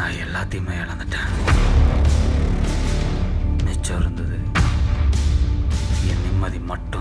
நான் எல்லாத்தையுமே இழந்துட்டேன். மிச்சம் இருந்தது என் நிம்மதி மட்டும்.